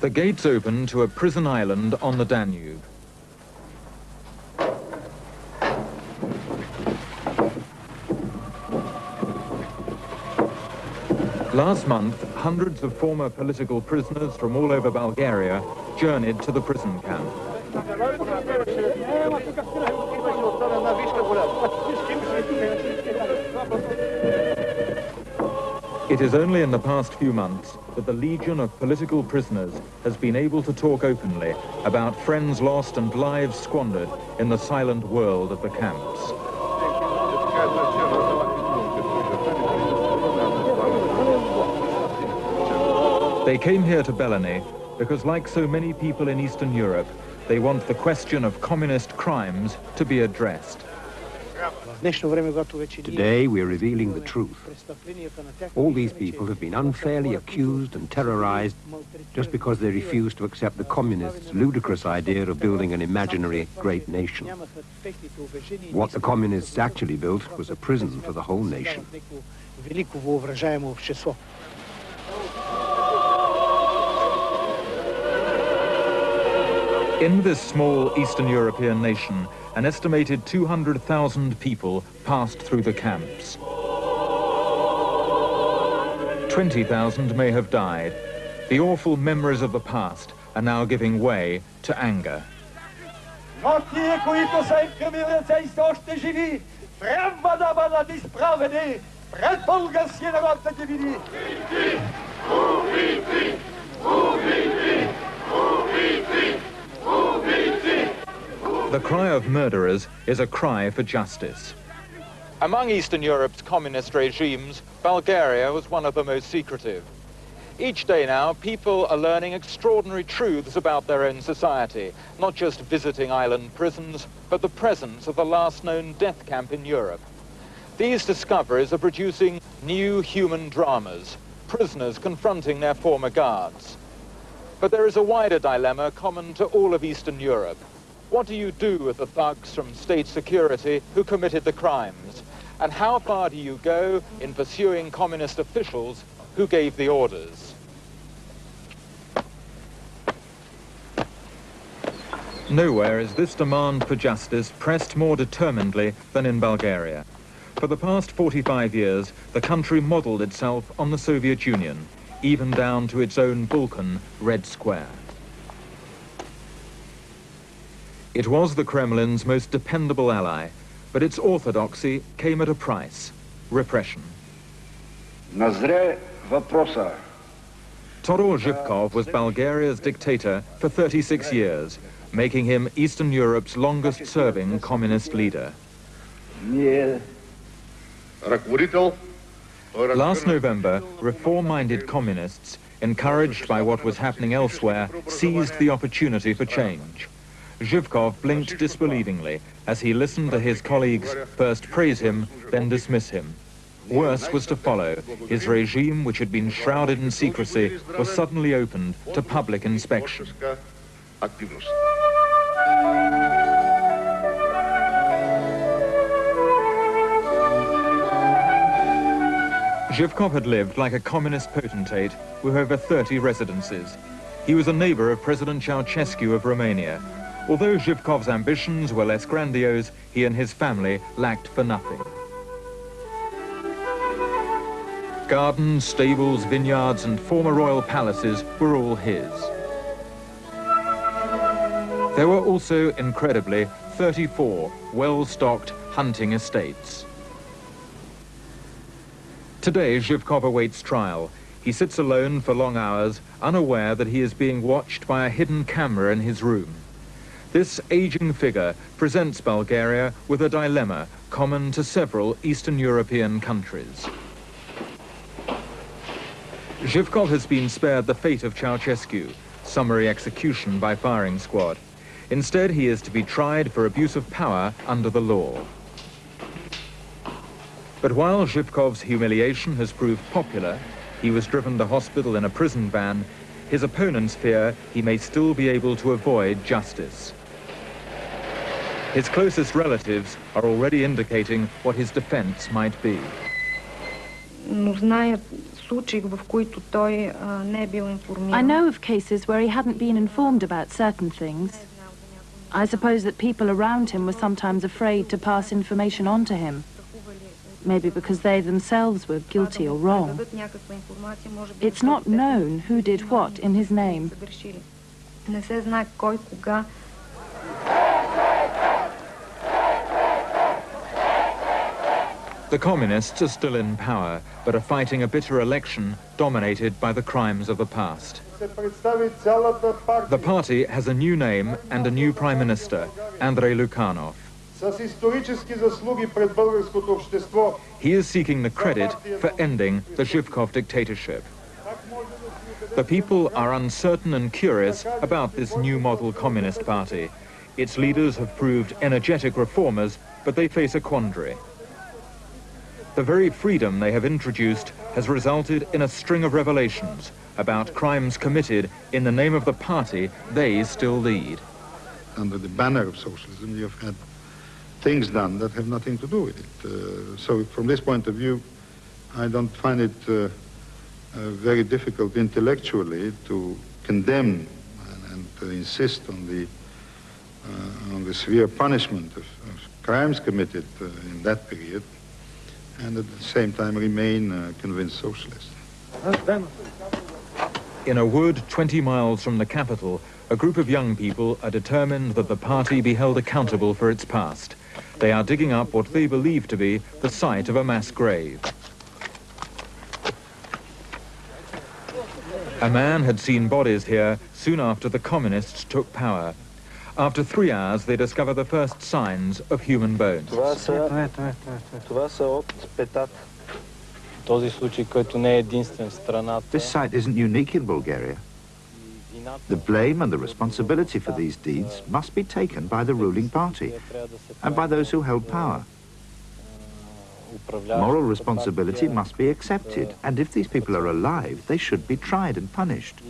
The gates open to a prison island on the Danube. Last month, hundreds of former political prisoners from all over Bulgaria journeyed to the prison camp. It is only in the past few months that the Legion of political prisoners has been able to talk openly about friends lost and lives squandered in the silent world of the camps. They came here to Belene because, like so many people in Eastern Europe, they want the question of communist crimes to be addressed. Today we are revealing the truth. All these people have been unfairly accused and terrorized just because they refused to accept the communists' ludicrous idea of building an imaginary great nation. What the communists actually built was a prison for the whole nation. In this small Eastern European nation, an estimated 200,000 people passed through the camps. 20,000 may have died. The awful memories of the past are now giving way to anger. The cry of murderers is a cry for justice. Among Eastern Europe's communist regimes, Bulgaria was one of the most secretive. Each day now, people are learning extraordinary truths about their own society, not just visiting island prisons, but the presence of the last known death camp in Europe. These discoveries are producing new human dramas, prisoners confronting their former guards. But there is a wider dilemma common to all of Eastern Europe. What do you do with the thugs from state security who committed the crimes? And how far do you go in pursuing communist officials who gave the orders? Nowhere is this demand for justice pressed more determinedly than in Bulgaria. For the past 45 years, the country modeled itself on the Soviet Union, even down to its own Balkan, Red Square. It was the Kremlin's most dependable ally, but its orthodoxy came at a price, repression. Todor Zhivkov was Bulgaria's dictator for 36 years, making him Eastern Europe's longest-serving communist leader. Last November, reform-minded communists, encouraged by what was happening elsewhere, seized the opportunity for change. Zhivkov blinked disbelievingly as he listened to his colleagues first praise him, then dismiss him. Worse was to follow. His regime, which had been shrouded in secrecy, was suddenly opened to public inspection. Zhivkov had lived like a communist potentate with over 30 residences. He was a neighbor of President Ceausescu of Romania, Although Zhivkov's ambitions were less grandiose, he and his family lacked for nothing. Gardens, stables, vineyards and former royal palaces were all his. There were also, incredibly, 34 well-stocked hunting estates. Today, Zhivkov awaits trial. He sits alone for long hours, unaware that he is being watched by a hidden camera in his room. This aging figure presents Bulgaria with a dilemma common to several Eastern European countries. Zhivkov has been spared the fate of Ceausescu, summary execution by firing squad. Instead, he is to be tried for abuse of power under the law. But while Zhivkov's humiliation has proved popular, he was driven to hospital in a prison van, his opponents fear he may still be able to avoid justice. His closest relatives are already indicating what his defense might be. I know of cases where he hadn't been informed about certain things. I suppose that people around him were sometimes afraid to pass information on to him. Maybe because they themselves were guilty or wrong. It's not known who did what in his name. The communists are still in power, but are fighting a bitter election dominated by the crimes of the past. The party has a new name and a new prime minister, Andrei Lukanov. He is seeking the credit for ending the Zhivkov dictatorship. The people are uncertain and curious about this new model communist party. Its leaders have proved energetic reformers, but they face a quandary. The very freedom they have introduced has resulted in a string of revelations about crimes committed in the name of the party they still lead. Under the banner of socialism, you have had things done that have nothing to do with it. Uh, so from this point of view, I don't find it uh, uh, very difficult intellectually to condemn and, and to insist on the, uh, on the severe punishment of, of crimes committed uh, in that period and at the same time remain uh, convinced socialist. In a wood 20 miles from the capital, a group of young people are determined that the party be held accountable for its past. They are digging up what they believe to be the site of a mass grave. A man had seen bodies here soon after the communists took power. After three hours, they discover the first signs of human bones. This site isn't unique in Bulgaria. The blame and the responsibility for these deeds must be taken by the ruling party and by those who held power. Moral responsibility must be accepted, and if these people are alive, they should be tried and punished.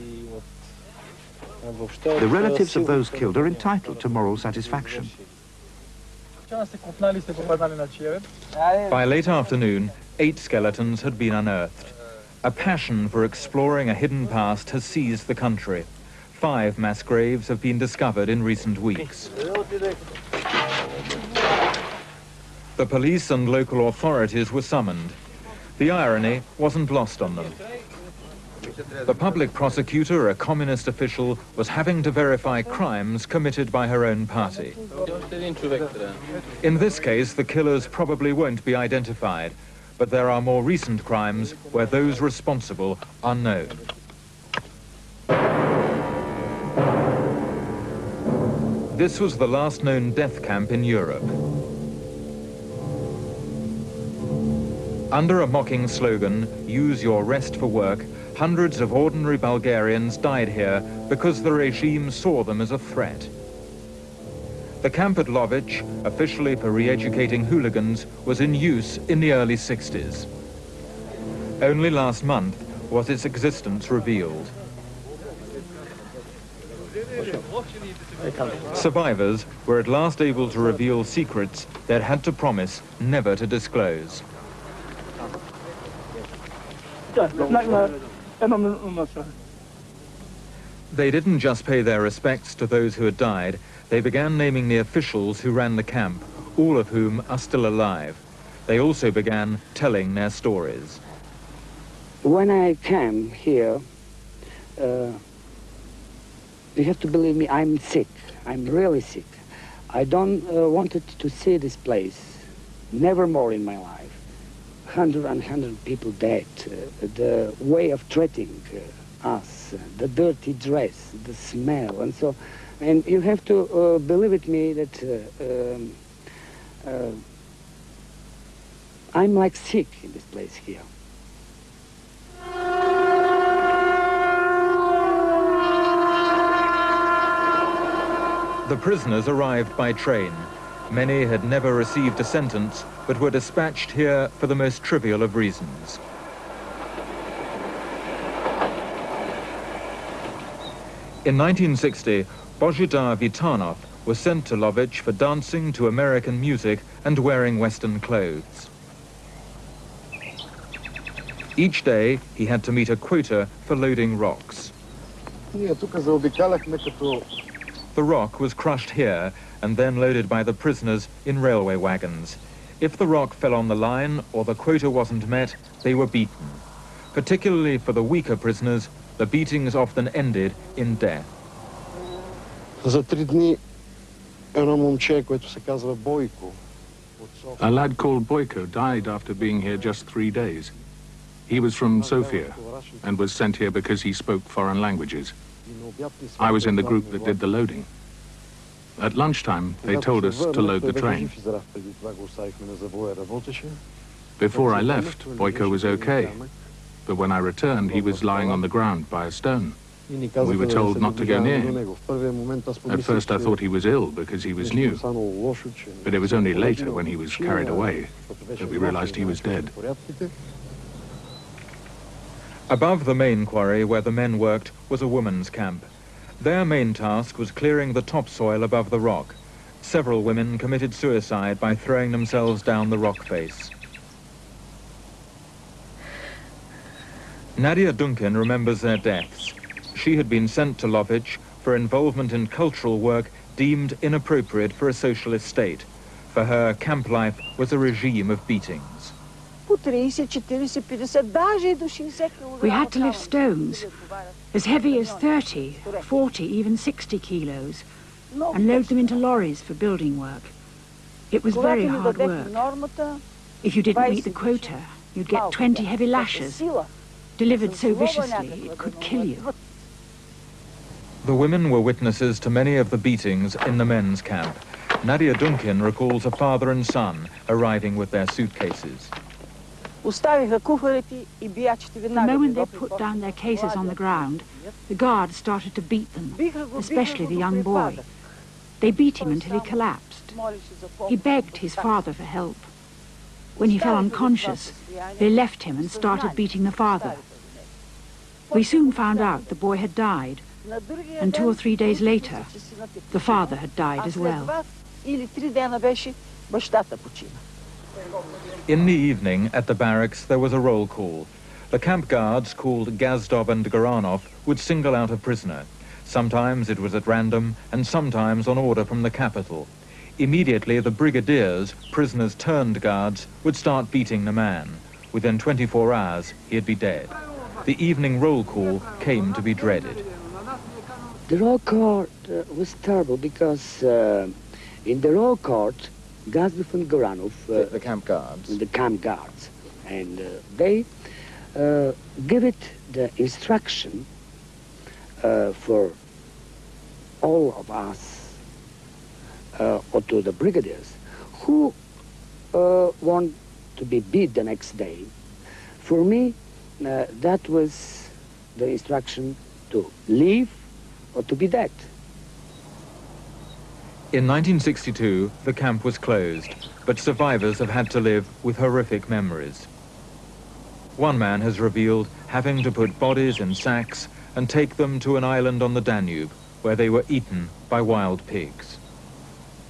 The relatives of those killed are entitled to moral satisfaction. By late afternoon, eight skeletons had been unearthed. A passion for exploring a hidden past has seized the country. Five mass graves have been discovered in recent weeks. The police and local authorities were summoned. The irony wasn't lost on them. The public prosecutor, a communist official, was having to verify crimes committed by her own party. In this case, the killers probably won't be identified, but there are more recent crimes where those responsible are known. This was the last known death camp in Europe. Under a mocking slogan, use your rest for work, Hundreds of ordinary Bulgarians died here because the regime saw them as a threat. The camp at Lovech, officially for re-educating hooligans, was in use in the early 60s. Only last month was its existence revealed. Survivors were at last able to reveal secrets they'd had to promise never to disclose. They didn't just pay their respects to those who had died, they began naming the officials who ran the camp, all of whom are still alive. They also began telling their stories. When I came here, uh, you have to believe me, I'm sick. I'm really sick. I don't uh, wanted to see this place, never more in my life. 100 and 100 people dead, uh, the way of treating uh, us, the dirty dress, the smell, and so, and you have to uh, believe it me that uh, um, uh, I'm like sick in this place here. The prisoners arrived by train. Many had never received a sentence, but were dispatched here for the most trivial of reasons. In 1960, Bozhidar Vitanov was sent to Lovech for dancing to American music and wearing Western clothes. Each day, he had to meet a quota for loading rocks. The rock was crushed here and then loaded by the prisoners in railway wagons. If the rock fell on the line or the quota wasn't met, they were beaten. Particularly for the weaker prisoners, the beatings often ended in death. A lad called Boyko died after being here just three days. He was from Sofia and was sent here because he spoke foreign languages. I was in the group that did the loading. At lunchtime, they told us to load the train. Before I left, Boyko was okay, but when I returned, he was lying on the ground by a stone. We were told not to go near him. At first I thought he was ill because he was new, but it was only later when he was carried away that we realized he was dead. Above the main quarry where the men worked was a women's camp. Their main task was clearing the topsoil above the rock. Several women committed suicide by throwing themselves down the rock face. Nadia Duncan remembers their deaths. She had been sent to Lovech for involvement in cultural work deemed inappropriate for a socialist state. For her, camp life was a regime of beatings. We had to lift stones as heavy as 30, 40, even 60 kilos, and load them into lorries for building work. It was very hard work. If you didn't meet the quota, you'd get 20 heavy lashes, delivered so viciously it could kill you. The women were witnesses to many of the beatings in the men's camp. Nadia Duncan recalls a father and son arriving with their suitcases. The moment they put down their cases on the ground, the guards started to beat them, especially the young boy. They beat him until he collapsed. He begged his father for help. When he fell unconscious, they left him and started beating the father. We soon found out the boy had died, and two or three days later, the father had died as well. In the evening, at the barracks, there was a roll call. The camp guards, called Gazdov and Goranov, would single out a prisoner. Sometimes it was at random, and sometimes on order from the capital. Immediately, the brigadiers, prisoners turned guards, would start beating the man. Within 24 hours, he'd be dead. The evening roll call came to be dreaded. The roll court uh, was terrible because uh, in the roll court, Gazdov and Goranov... Uh, the, the, camp guards. The camp guards. And uh, they uh, give it the instruction uh, for all of us, or to the brigadiers, who want to be beat the next day. For me, that was the instruction to leave or to be dead. In 1962, the camp was closed, but survivors have had to live with horrific memories. One man has revealed having to put bodies in sacks and take them to an island on the Danube, where they were eaten by wild pigs.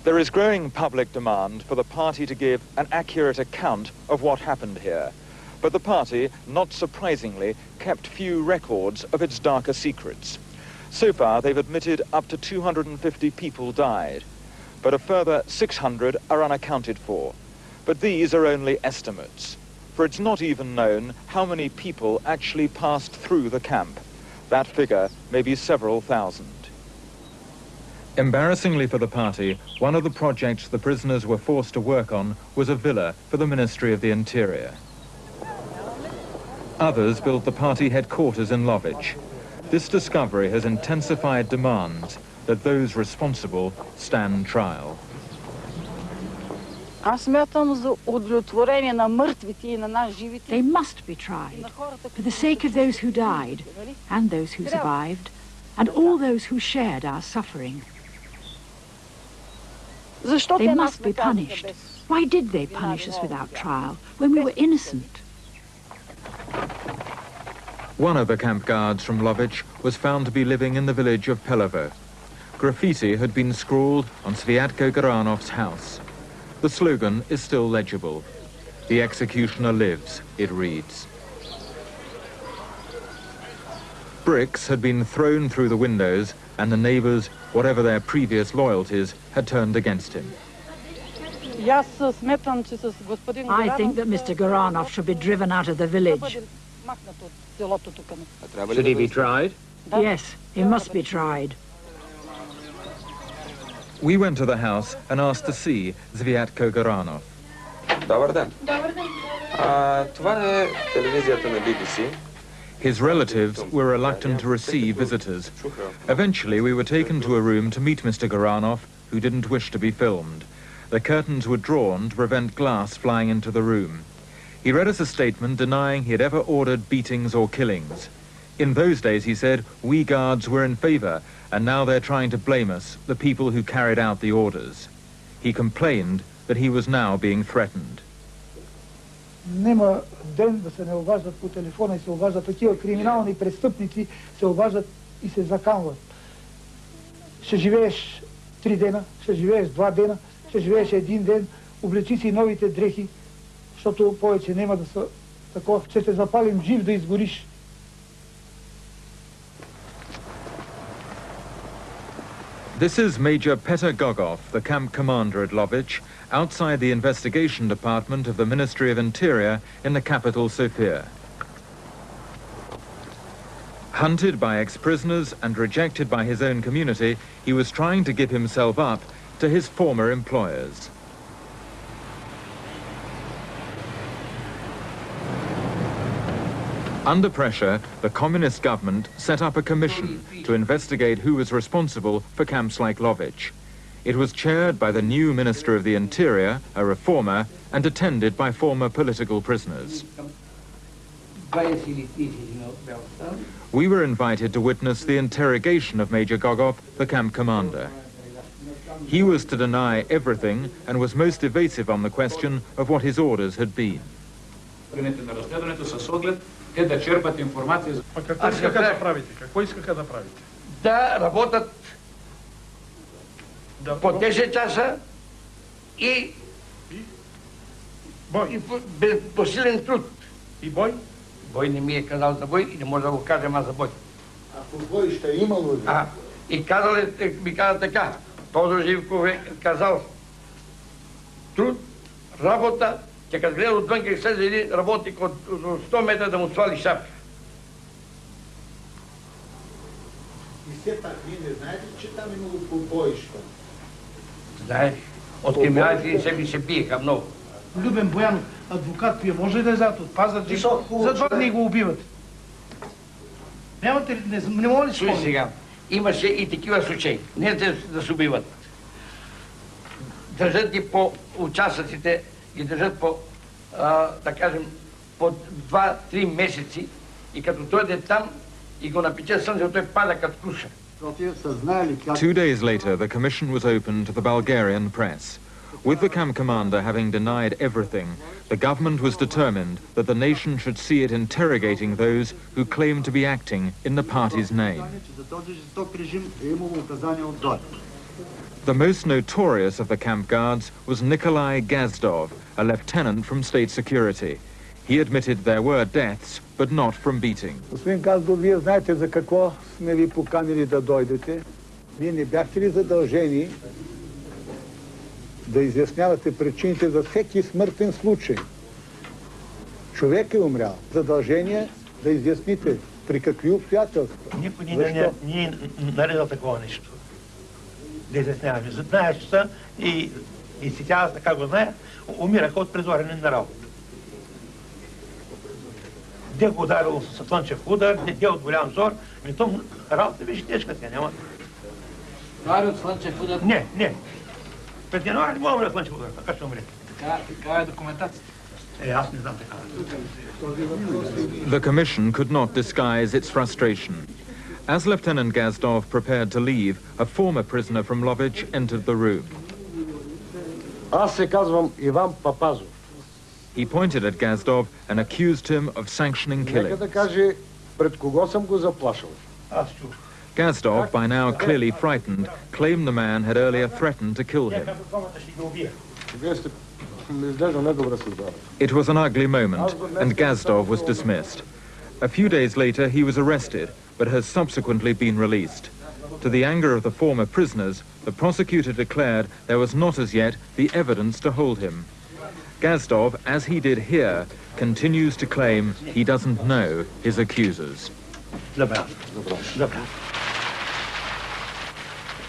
There is growing public demand for the party to give an accurate account of what happened here. But the party, not surprisingly, kept few records of its darker secrets. So far, they've admitted up to 250 people died, but a further 600 are unaccounted for. But these are only estimates, for it's not even known how many people actually passed through the camp. That figure may be several thousand. Embarrassingly for the party, one of the projects the prisoners were forced to work on was a villa for the Ministry of the Interior. Others built the party headquarters in Lovech, this discovery has intensified demands that those responsible stand trial. They must be tried for the sake of those who died and those who survived and all those who shared our suffering. They must be punished. Why did they punish us without trial when we were innocent? One of the camp guards from Lovech was found to be living in the village of Pelovo. Graffiti had been scrawled on Sviatko Goranov's house. The slogan is still legible. The executioner lives, it reads. Bricks had been thrown through the windows and the neighbors, whatever their previous loyalties, had turned against him. I think that Mr. Goranov should be driven out of the village. Should he be tried? Yes, he must be tried. We went to the house and asked to see Zviatko Goranov. Добър ден. Добър ден. А, това е телевизията на BBC. His relatives were reluctant to receive visitors. Eventually, we were taken to a room to meet Mr. Goranov, who didn't wish to be filmed. The curtains were drawn to prevent glass flying into the room. He read us a statement denying he had ever ordered beatings or killings. In those days, he said, we guards were in favor, and now they're trying to blame us, the people who carried out the orders. He complained that he was now being threatened. Нема ден да се не обаждат по телефона и се обаждат такива криминални престъпници, се обаждат и се заканват. Ще живееш три дена, ще живееш два дена, ще живееш един ден, облечи си новите дрехи, защото повече няма да са такова, че запалим жив да изгориш. This is Major Petr Gogov, the camp commander at Lovech, outside the investigation department of the Ministry of Interior in the capital, Sofia. Hunted by ex-prisoners and rejected by his own community, he was trying to give himself up to his former employers. Under pressure, the communist government set up a commission to investigate who was responsible for camps like Lovech. It was chaired by the new Minister of the Interior, a reformer, and attended by former political prisoners. We were invited to witness the interrogation of Major Gogov, the camp commander. He was to deny everything and was most evasive on the question of what his orders had been. Те да черпат информация. А какво искаха да правите? Какво искаха да правите? Да работят да, по 10 часа и, и? Бой. И по, без посилен труд. И бой? Бой не ми е казал за бой и не може да го кажем аз за бой. А по бой ще е имало ли? А, и казал е, ми каза така, Тодор Живков е казал, труд, работа, че като гледа отвън, как слезе един работник от, от 100 метра да му свали шапка. И все пак, вие не знаете, че там имало побоища? Знаеш, от криминалите се ми се биеха много. Любен Боянов, адвокат, вие може ли да излязат от Пазарджик? За два дни го убиват. Нямате ли, не, не мога ли Слушай сега, имаше и такива случаи. Не да, да се убиват. Държат ги по участъците ги държат по, а, да кажем, по 2-3 месеци и като дойде там и го напече слънце, той пада като круша. Two days later, the commission was opened to the Bulgarian press. With the camp commander having denied everything, the government was determined that the nation should see it interrogating those who claimed to be acting in the party's name. The most notorious of the camp guards was Nikolai Gazdov, a lieutenant from state security. He admitted there were deaths, but not from beating. Господин Газдов, вие знаете за какво сме ви поканили да дойдете. Вие не бяхте ли задължени да изяснявате причините за всеки смъртен случай? Човек е умрял. Задължение да изясните при какви обстоятелства. Никой не, не, не е наредил такова нещо. Да изясняваме. Знаеш, че са и, и си тя, така го знае, умираха от презорене на работа. Де го ударило с слънчев удар, де от голям зор, ми то работа беше тежка, тя няма. Удари от слънчев удар? Не, не. Пред януари не мога умре слънчев удар, така ще умре. Така, така е документацията. Е, аз. The commission could not disguise its frustration. As Lieutenant Gazdov prepared to leave, a former prisoner from Lovech entered the room. He pointed at Gazdov and accused him of sanctioning killing. Gazdov, by now clearly frightened, claimed the man had earlier threatened to kill him. It was an ugly moment, and Gazdov was dismissed. A few days later, he was arrested but has subsequently been released. To the anger of the former prisoners, the prosecutor declared there was not as yet the evidence to hold him. Gazdov, as he did here, continues to claim he doesn't know his accusers.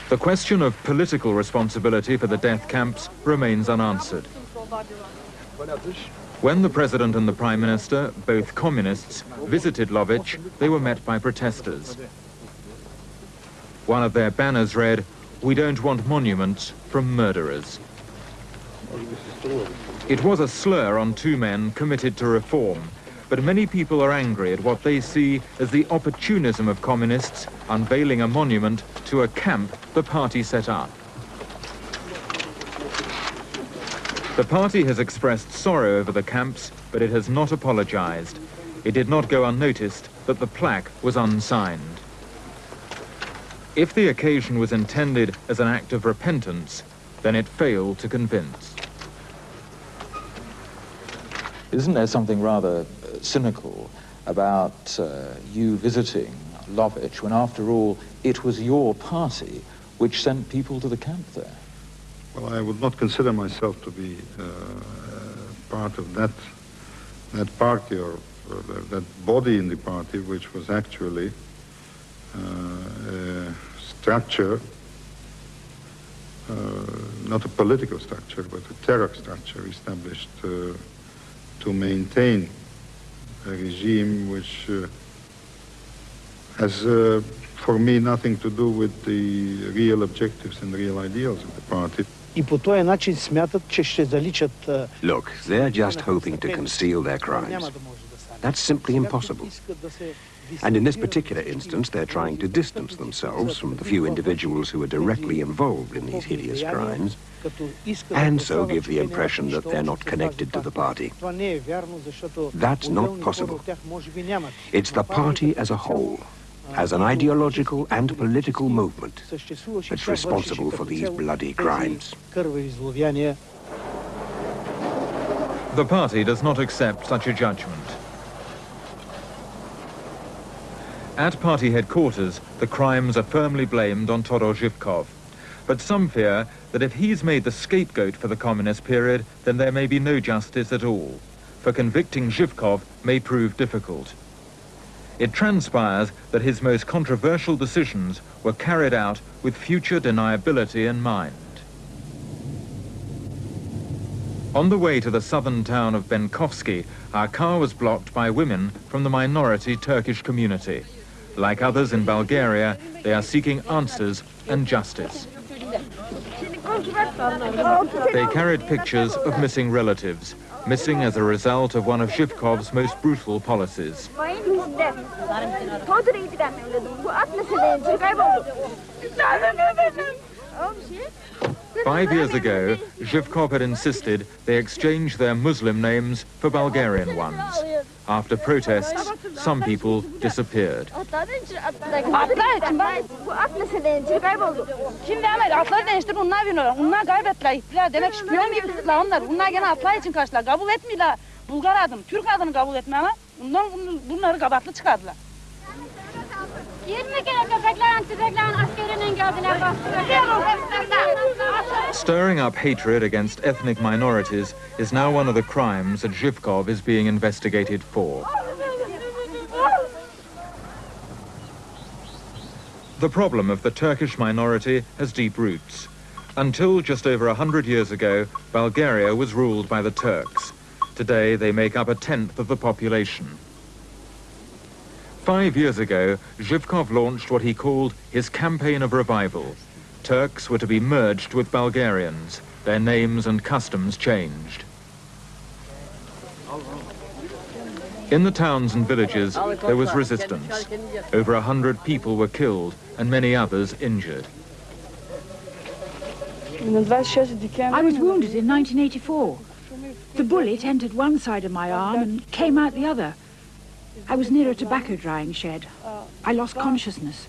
The question of political responsibility for the death camps remains unanswered. When the president and the prime minister, both communists, visited Lovech, they were met by protesters. One of their banners read, we don't want monuments from murderers. It was a slur on two men committed to reform, but many people are angry at what they see as the opportunism of communists unveiling a monument to a camp the party set up. The party has expressed sorrow over the camps, but it has not apologized. It did not go unnoticed that the plaque was unsigned. If the occasion was intended as an act of repentance, then it failed to convince. Isn't there something rather uh, cynical about uh, you visiting Lovech when, after all, it was your party which sent people to the camp there? Well, I would not consider myself to be uh, part of that that party or, or, that body in the party, which was actually uh, a structure, uh, not a political structure, but a terror structure established uh, to maintain a regime which uh, has, uh, for me, nothing to do with the real objectives and real ideals of the party. Look, they're just hoping to conceal their crimes. That's simply impossible. And in this particular instance, they're trying to distance themselves from the few individuals who are directly involved in these hideous crimes, and so give the impression that they're not connected to the party. That's not possible. It's the party as a whole, as an ideological and political movement, that's responsible for these bloody crimes. The party does not accept such a judgment. At party headquarters, the crimes are firmly blamed on Todor Zhivkov. But some fear that if he's made the scapegoat for the communist period, then there may be no justice at all. For convicting Zhivkov may prove difficult. It transpires that his most controversial decisions were carried out with future deniability in mind. On the way to the southern town of Benkovsky, our car was blocked by women from the minority Turkish community. Like others in Bulgaria, they are seeking answers and justice. They carried pictures of missing relatives, missing as a result of one of Zhivkov's most brutal policies. Five years ago, Zhivkov had insisted they exchange their Muslim names for Bulgarian ones. After protests, some people disappeared. Stirring up hatred against ethnic minorities is now one of the crimes that Zhivkov is being investigated for. The problem of the Turkish minority has deep roots. Until just over a hundred years ago, Bulgaria was ruled by the Turks. Today, they make up a tenth of the population. Five years ago, Zhivkov launched what he called his campaign of revival. Turks were to be merged with Bulgarians, their names and customs changed. In the towns and villages, there was resistance. Over a hundred people were killed and many others injured. I was wounded in 1984. The bullet entered one side of my arm and came out the other. I was near a tobacco drying shed. I lost consciousness.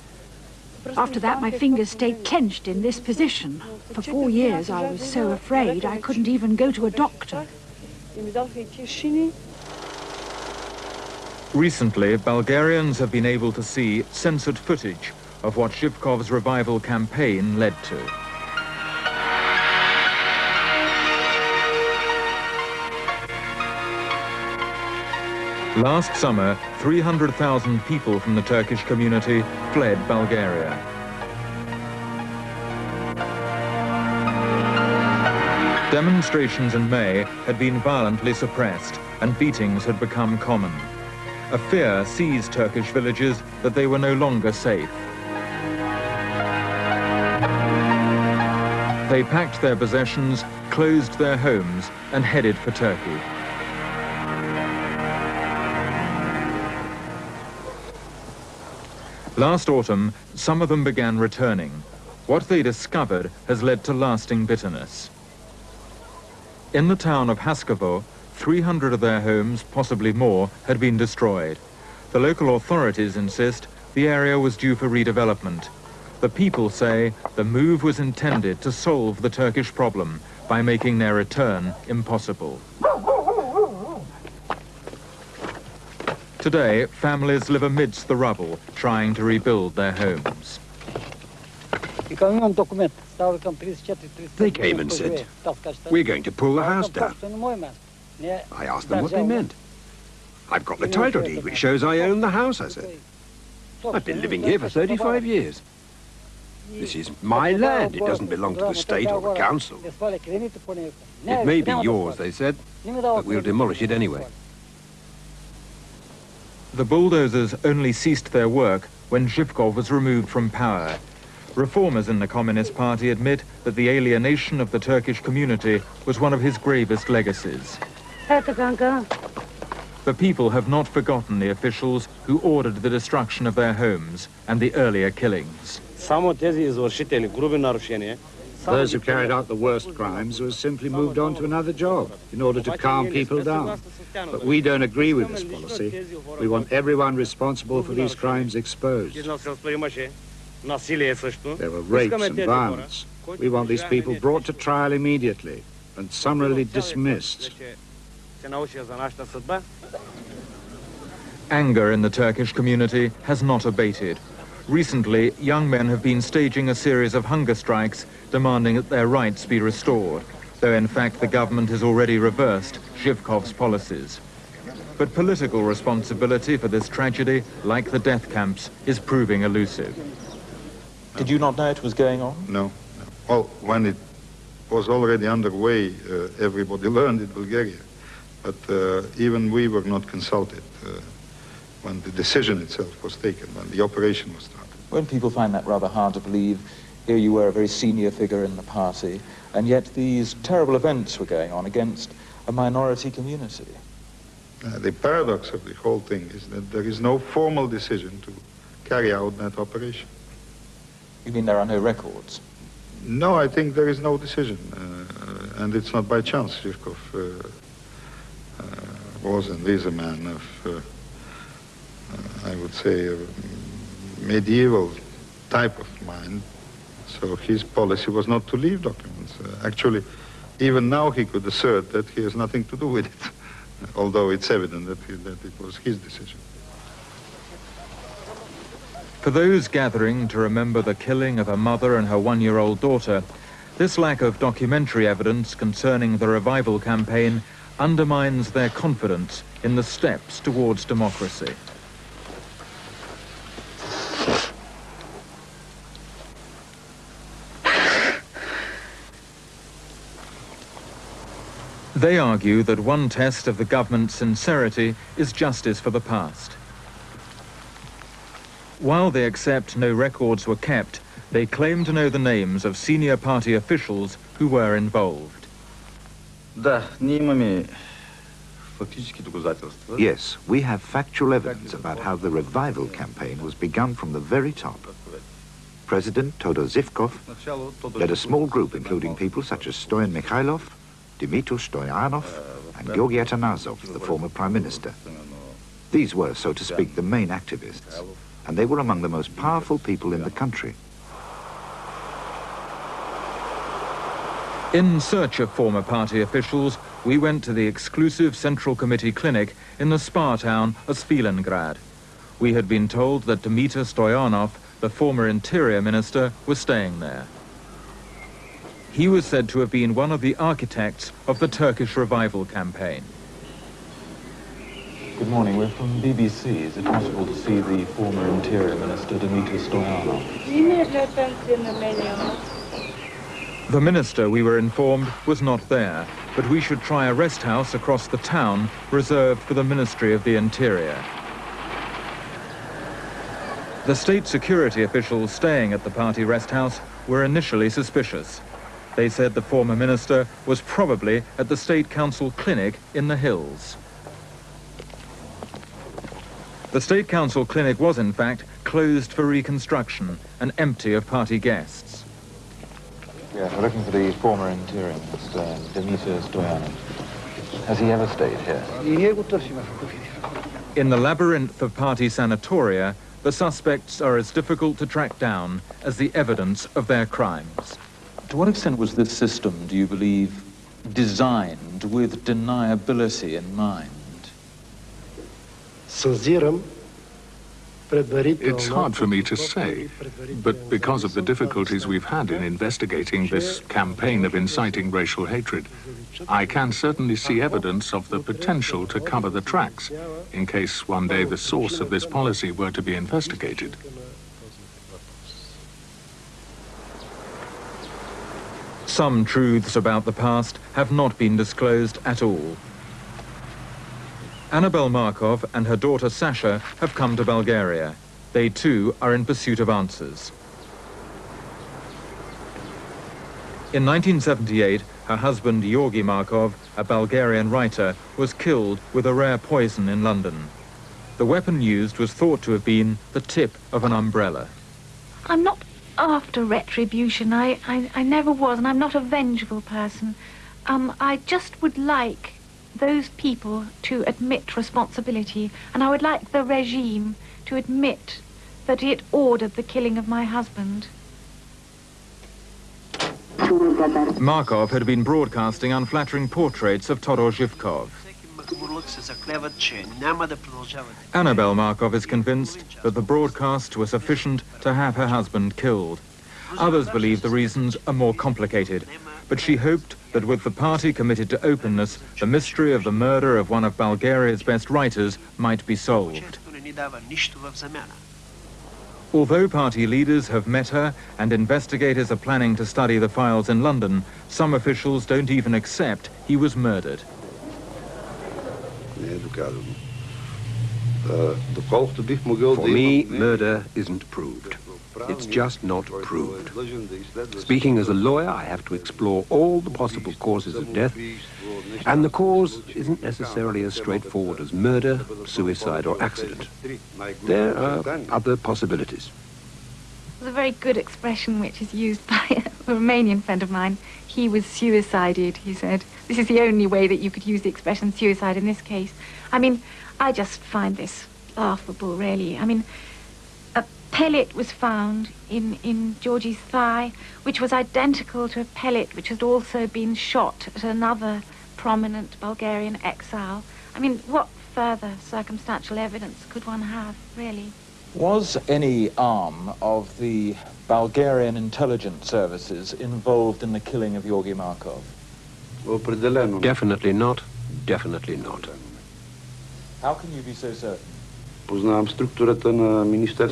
After that, my fingers stayed clenched in this position. For four years, I was so afraid I couldn't even go to a doctor. Recently, Bulgarians have been able to see censored footage of what Zhivkov's revival campaign led to. Last summer, 300,000 people from the Turkish community fled Bulgaria. Demonstrations in May had been violently suppressed and beatings had become common. A fear seized Turkish villages that they were no longer safe. They packed their possessions, closed their homes, and headed for Turkey. Last autumn, some of them began returning. What they discovered has led to lasting bitterness. In the town of Haskovo, 300 of their homes, possibly more, had been destroyed. The local authorities insist the area was due for redevelopment. The people say the move was intended to solve the Turkish problem by making their return impossible. Today, families live amidst the rubble, trying to rebuild their homes. They came and said, we're going to pull the house down. I asked them what they meant. I've got the title deed which shows I own the house, I said. I've been living here for 35 years. This is my land. It doesn't belong to the state or the council. It may be yours, they said, but we'll demolish it anyway. The bulldozers only ceased their work when Zhivkov was removed from power. Reformers in the Communist Party admit that the alienation of the Turkish community was one of his gravest legacies. The people have not forgotten the officials who ordered the destruction of their homes and the earlier killings. Those who carried out the worst crimes were simply moved on to another job in order to calm people down. But we don't agree with this policy. We want everyone responsible for these crimes exposed. There were rapes and violence. We want these people brought to trial immediately and summarily dismissed. Anger in the Turkish community has not abated. Recently, young men have been staging a series of hunger strikes demanding that their rights be restored, though in fact the government has already reversed Zhivkov's policies. But political responsibility for this tragedy, like the death camps, is proving elusive. Did you not know it was going on? No. no. Well, when it was already underway, uh, everybody learned in Bulgaria. But uh, even we were not consulted. Uh, when the decision itself was taken, when the operation was started. When people find that rather hard to believe, here you were a very senior figure in the party, and yet these terrible events were going on against a minority community. Uh, the paradox of the whole thing is that there is no formal decision to carry out that operation. You mean there are no records? No, I think there is no decision, uh, and it's not by chance. Zhivkov uh, uh, was and is a man of uh, I would say, a medieval type of mind. So his policy was not to leave documents. Uh, actually, even now he could assert that he has nothing to do with it, although it's evident that, he, that it was his decision. For those gathering to remember the killing of a mother and her one-year-old daughter, this lack of documentary evidence concerning the revival campaign undermines their confidence in the steps towards democracy. They argue that one test of the government's sincerity is justice for the past. While they accept no records were kept, they claim to know the names of senior party officials who were involved. Yes, we have factual evidence about how the revival campaign was begun from the very top. President Todor Zhivkov led a small group including people such as Stoyan Mikhailov, Dmitry Stoyanov uh, and Georgy Atanasov, the former prime minister. These were, so to speak, the main activists, and they were among the most powerful people in the country. In search of former party officials, we went to the exclusive Central Committee clinic in the spa town of Svilengrad. We had been told that Dimitar Stoyanov, the former interior minister, was staying there. He was said to have been one of the architects of the Turkish revival campaign. Good morning, we're from BBC. Is it possible to see the former interior minister, Dimitar Stoyanov? The minister, we were informed, was not there, but we should try a rest house across the town reserved for the Ministry of the Interior. The state security officials staying at the party rest house were initially suspicious. They said the former minister was probably at the state council clinic in the hills. The state council clinic was in fact closed for reconstruction and empty of party guests. Yeah, we're looking for the former interior minister, Dimitar Stoyanov. Has he ever stayed here? In the labyrinth of party sanatoria, the suspects are as difficult to track down as the evidence of their crimes. To what extent was this system, do you believe, designed with deniability in mind? It's hard for me to say, but because of the difficulties we've had in investigating this campaign of inciting racial hatred, I can certainly see evidence of the potential to cover the tracks in case one day the source of this policy were to be investigated. Some truths about the past have not been disclosed at all. Annabel Markov and her daughter Sasha have come to Bulgaria. They too are in pursuit of answers. In 1978, her husband Georgi Markov, a Bulgarian writer, was killed with a rare poison in London. The weapon used was thought to have been the tip of an umbrella. I'm not after retribution. I, I, I never was, and I'm not a vengeful person. Um, I just would like those people to admit responsibility, and I would like the regime to admit that it ordered the killing of my husband. Markov had been broadcasting unflattering portraits of Todor Zhivkov. Annabel Markov is convinced that the broadcasts were sufficient to have her husband killed. Others believe the reasons are more complicated, but she hoped that with the party committed to openness, the mystery of the murder of one of Bulgaria's best writers might be solved. Although party leaders have met her and investigators are planning to study the files in London, some officials don't even accept he was murdered. For me, murder isn't proved. It's just not proved. Speaking as a lawyer, I have to explore all the possible causes of death, and the cause isn't necessarily as straightforward as murder, suicide, or accident. There are other possibilities. There's a very good expression which is used by a Romanian friend of mine. He was suicided, he said. This is the only way that you could use the expression suicide in this case. I mean, I just find this laughable, really. I mean, a pellet was found in, in Georgie's thigh, which was identical to a pellet which had also been shot at another prominent Bulgarian exile. I mean, what further circumstantial evidence could one have, really? Was any arm of the Bulgarian intelligence services involved in the killing of Georgi Markov? Definitely not. Definitely not. How can you be so certain?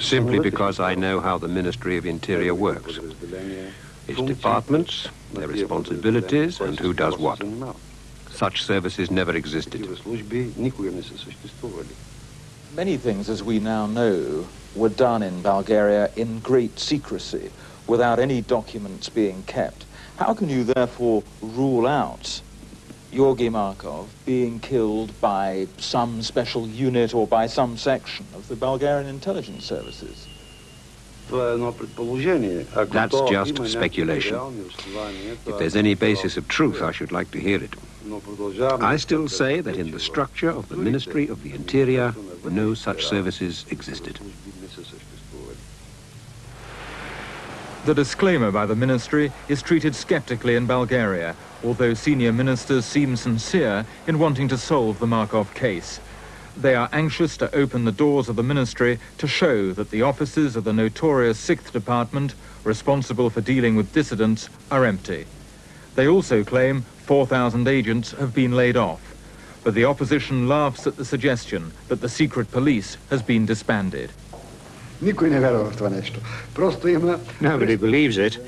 Simply because I know how the Ministry of Interior works. Its departments, their responsibilities, and who does what. Such services never existed. Many things, as we now know, were done in Bulgaria in great secrecy, without any documents being kept. How can you therefore rule out Georgi Markov being killed by some special unit or by some section of the Bulgarian intelligence services. That's just speculation. If there's any basis of truth, I should like to hear it. I still say that in the structure of the Ministry of the Interior, no such services existed. The disclaimer by the ministry is treated skeptically in Bulgaria, although senior ministers seem sincere in wanting to solve the Markov case. They are anxious to open the doors of the ministry to show that the offices of the notorious 6th Department, responsible for dealing with dissidents, are empty. They also claim 4,000 agents have been laid off. But the opposition laughs at the suggestion that the secret police has been disbanded. Nobody believes it.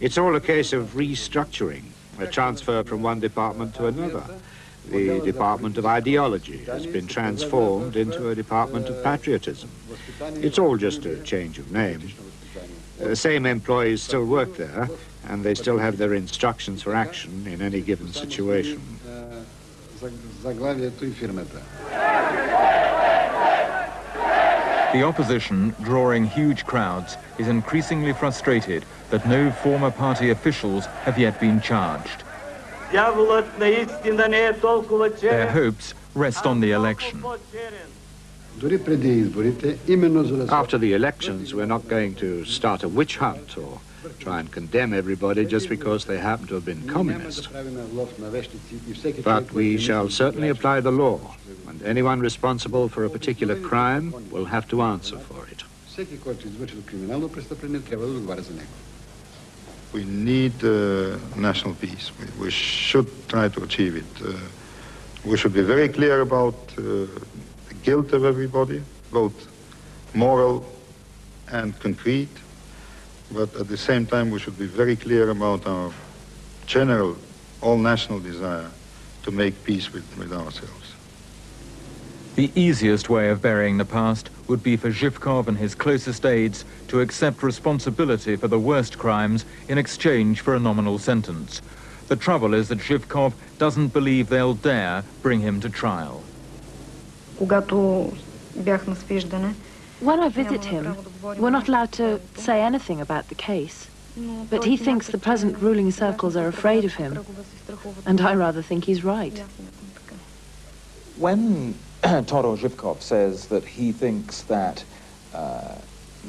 It's all a case of restructuring, a transfer from one department to another. The Department of Ideology has been transformed into a Department of Patriotism. It's all just a change of name. The same employees still work there, and they still have their instructions for action in any given situation. The opposition, drawing huge crowds, is increasingly frustrated that no former party officials have yet been charged. Their hopes rest on the election. After the elections, we're not going to start a witch hunt or try and condemn everybody just because they happen to have been communist. But we shall certainly apply the law, and anyone responsible for a particular crime will have to answer for it. We need uh, national peace. We, we, should try to achieve it. Uh, we should be very clear about uh, the guilt of everybody, both moral and concrete. But at the same time, we should be very clear about our general, all-national desire to make peace with, with ourselves. The easiest way of burying the past would be for Zhivkov and his closest aides to accept responsibility for the worst crimes in exchange for a nominal sentence. The trouble is that Zhivkov doesn't believe they'll dare bring him to trial. When I visit him, we're not allowed to say anything about the case. But he thinks the present ruling circles are afraid of him. And I rather think he's right. When Todor Zhivkov says that he thinks that uh,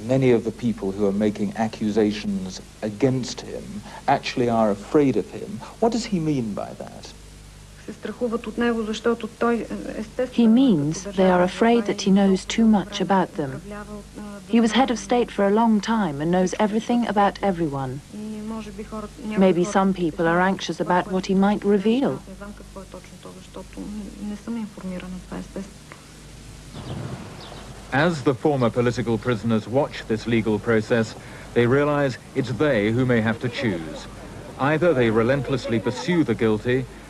many of the people who are making accusations against him actually are afraid of him. What does he mean by that? He means they are afraid that he knows too much about them. He was head of state for a long time and knows everything about everyone. Maybe some people are anxious about what he might reveal. As the former political prisoners watch this legal process, they realize it's they who may have to choose. Either they relentlessly pursue the guilty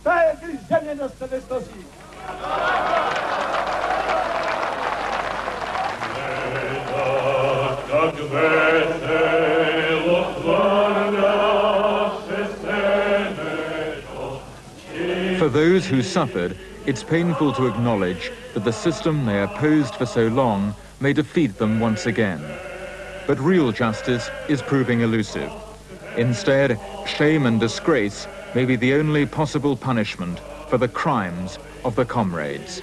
с тая грижение на съвестта си. For those who suffered, it's painful to acknowledge that the system they opposed for so long may defeat them once again. But real justice is proving elusive. Instead, shame and disgrace may be the only possible punishment for the crimes of the comrades.